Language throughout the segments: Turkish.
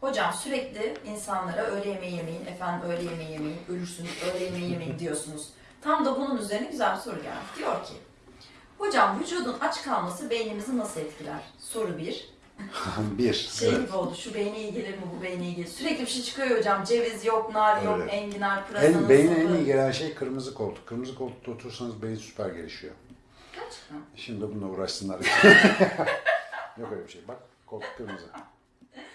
Hocam sürekli insanlara öğle yemeği yemeyin, efendim öğle yemeği yemeyin, ölürsünüz, öğle yemeği yemeyin diyorsunuz. Tam da bunun üzerine güzel bir soru geldi. Diyor ki, hocam vücudun aç kalması beynimizi nasıl etkiler? Soru bir. bir. Şey evet. gibi oldu, şu beyne iyi gelir mi, bu beyne iyi gelir. Sürekli bir şey çıkıyor hocam, ceviz yok, nar yok, Öyle. enginar, pırasanın En, beyne en iyi gelen şey kırmızı koltuk. Kırmızı koltukta oturursanız beyin süper gelişiyor. Gerçekten. Şimdi bununla uğraşsınlar. Yok öyle bir şey. Bak koltuk kırmızı.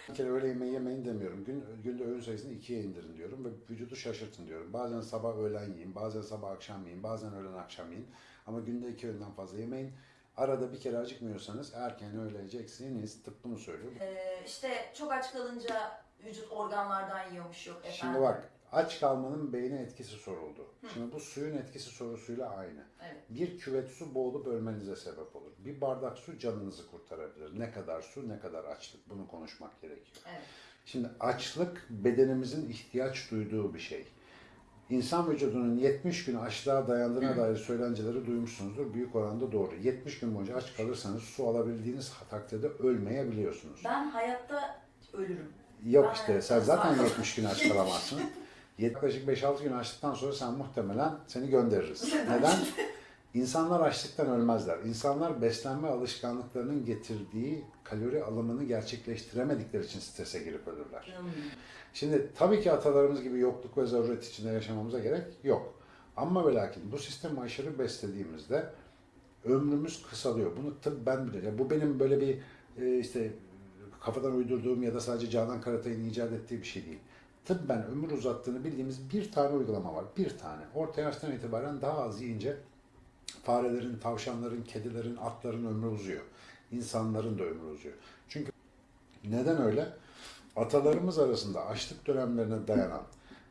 Bir kere öğle yemeği yemeyin demiyorum. Gün, günde öğün sayısını ikiye indirin diyorum ve vücudu şaşırtın diyorum. Bazen sabah öğlen yiyin, bazen sabah akşam yiyin, bazen öğlen akşam yiyin. Ama günde iki öğünden fazla yemeyin. Arada bir kere acıkmıyorsanız erken öğle yiyeceksiniz. Tıp bunu söylüyor. Ee, işte çok aç kalınca vücut organlardan yiyormuş yok efendim. Şimdi bak aç kalmanın beyne etkisi soruldu. Şimdi bu suyun etkisi sorusuyla aynı. Evet. Bir küvet su boğulup ölmenize sebep olur. Bir bardak su canınızı kurtarabilir. Ne kadar su, ne kadar açlık. Bunu konuşmak gerekiyor. Evet. Şimdi açlık bedenimizin ihtiyaç duyduğu bir şey. İnsan vücudunun 70 gün açlığa dayandığına dair söylenceleri duymuşsunuzdur. Büyük oranda doğru. 70 gün boyunca aç kalırsanız su alabildiğiniz takdirde ölmeyebiliyorsunuz. Ben hayatta ölürüm. Yok Ben işte sen zaten sağ- 70 gün aç kalamazsın. Yaklaşık 5-6 gün açtıktan sonra sen muhtemelen seni göndeririz. Neden? İnsanlar açlıktan ölmezler. İnsanlar beslenme alışkanlıklarının getirdiği kalori alımını gerçekleştiremedikleri için strese girip ölürler. Hmm. Şimdi tabii ki atalarımız gibi yokluk ve zaruret içinde yaşamamıza gerek yok. Ama ve lakin bu sistemi aşırı beslediğimizde ömrümüz kısalıyor. Bunu tıp ben bile. Bu benim böyle bir e, işte kafadan uydurduğum ya da sadece Canan Karatay'ın icat ettiği bir şey değil. Tıbben ömür uzattığını bildiğimiz bir tane uygulama var. Bir tane. Orta yaştan itibaren daha az yiyince farelerin, tavşanların, kedilerin, atların ömrü uzuyor. İnsanların da ömrü uzuyor. Çünkü neden öyle? Atalarımız arasında açlık dönemlerine dayanan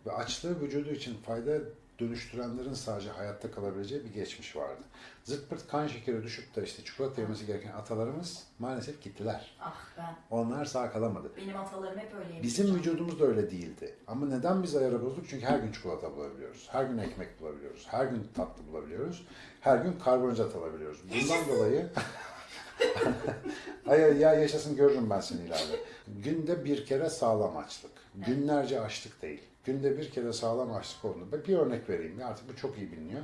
ve açlığı vücudu için fayda dönüştürenlerin sadece hayatta kalabileceği bir geçmiş vardı. Zırt pırt kan şekeri düşüp de işte çikolata yemesi gereken atalarımız maalesef gittiler. Ah ben. Onlar sağ kalamadı. Benim atalarım hep öyleymiş. Bizim vücudumuz da öyle değildi. Ama neden biz ayarı bozduk? Çünkü her gün çikolata bulabiliyoruz. Her gün ekmek bulabiliyoruz. Her gün tatlı bulabiliyoruz. Her gün karbonhidrat alabiliyoruz. Bundan dolayı Ay ya yaşasın görürüm ben seni ileride. Günde bir kere sağlam açlık. Günlerce açlık değil. Günde bir kere sağlam açlık olduğunda bir örnek vereyim. Ya artık bu çok iyi biliniyor.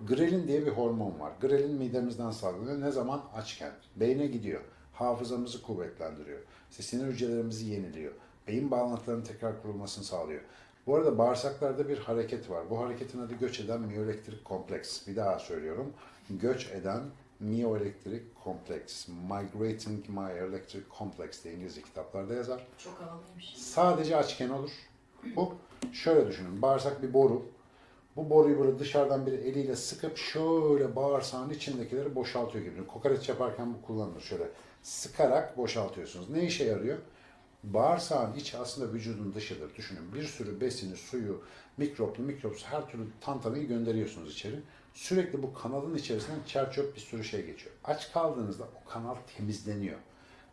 Grelin diye bir hormon var. Grelin midemizden salgılanıyor. Ne zaman? Açken. Beyne gidiyor. Hafızamızı kuvvetlendiriyor. İşte sinir hücrelerimizi yeniliyor. Beyin bağlantılarının tekrar kurulmasını sağlıyor. Bu arada bağırsaklarda bir hareket var. Bu hareketin adı göç eden miyoelektrik kompleks. Bir daha söylüyorum. Göç eden miyoelektrik kompleks. Migrating Myoelectric Complex diye İngilizce kitaplarda yazar. Çok havalıymış. Sadece açken olur. Bu şöyle düşünün. Bağırsak bir boru. Bu boruyu böyle dışarıdan bir eliyle sıkıp şöyle bağırsağın içindekileri boşaltıyor gibi. Kokoreç yaparken bu kullanılır. Şöyle sıkarak boşaltıyorsunuz. Ne işe yarıyor? Bağırsağın içi aslında vücudun dışıdır. Düşünün bir sürü besini, suyu, mikroplu, mikropsuz her türlü tantanayı gönderiyorsunuz içeri. Sürekli bu kanalın içerisinden çer bir sürü şey geçiyor. Aç kaldığınızda o kanal temizleniyor.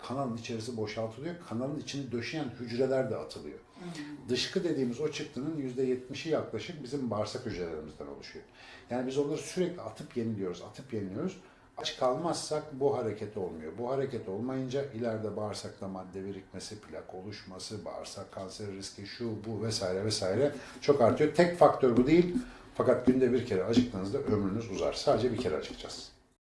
Kanalın içerisi boşaltılıyor. Kanalın içini döşeyen hücreler de atılıyor. Dışkı dediğimiz o çıktının %70'i yaklaşık bizim bağırsak hücrelerimizden oluşuyor. Yani biz onları sürekli atıp yeniliyoruz, atıp yeniliyoruz. Aç kalmazsak bu hareket olmuyor. Bu hareket olmayınca ileride bağırsakta madde birikmesi, plak oluşması, bağırsak kanseri riski, şu bu vesaire vesaire çok artıyor. Tek faktör bu değil. Fakat günde bir kere acıktığınızda ömrünüz uzar. Sadece bir kere acıkacağız.